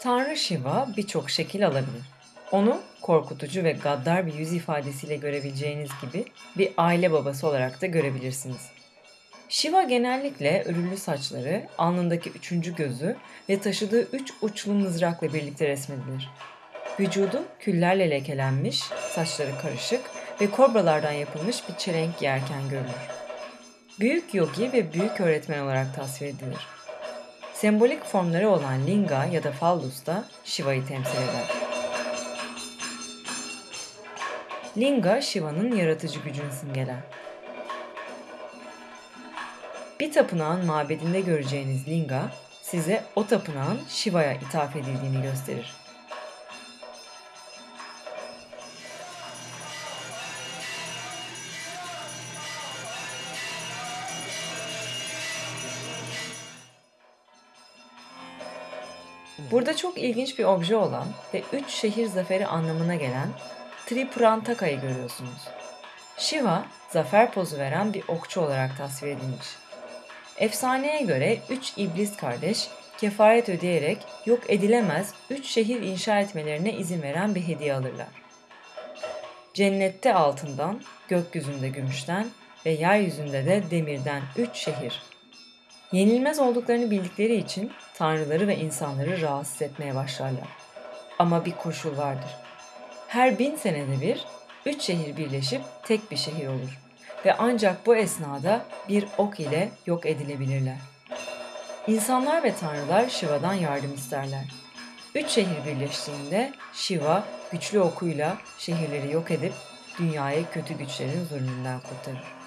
Tanrı Shiva birçok şekil alabilir. Onu korkutucu ve gaddar bir yüz ifadesiyle görebileceğiniz gibi bir aile babası olarak da görebilirsiniz. Shiva genellikle örülü saçları, alnındaki üçüncü gözü ve taşıdığı üç uçlu mızrakla birlikte resmedilir. Vücudu küllerle lekelenmiş, saçları karışık ve kobralardan yapılmış bir çelenk giyerken görülür. Büyük yogi ve büyük öğretmen olarak tasvir edilir. Sembolik formları olan linga ya da fallus da Shiva'yı temsil eder. Linga, Shiva'nın yaratıcı gücünü simgeler. Bir tapınağın mabedinde göreceğiniz linga, size o tapınağın Shiva'ya ithaf edildiğini gösterir. Burada çok ilginç bir obje olan ve üç şehir zaferi anlamına gelen Tripurantaka'yı görüyorsunuz. Shiva, zafer pozu veren bir okçu olarak tasvir edilmiş. Efsaneye göre üç iblis kardeş kefaret ödeyerek yok edilemez üç şehir inşa etmelerine izin veren bir hediye alırlar. Cennette altından, gökyüzünde gümüşten ve yeryüzünde de demirden üç şehir. Yenilmez olduklarını bildikleri için tanrıları ve insanları rahatsız etmeye başlarlar. Ama bir koşul vardır. Her bin senede bir üç şehir birleşip tek bir şehir olur ve ancak bu esnada bir ok ile yok edilebilirler. İnsanlar ve tanrılar Shiva'dan yardım isterler. Üç şehir birleştiğinde Shiva güçlü okuyla şehirleri yok edip dünyayı kötü güçlerin zulmünden kurtarır.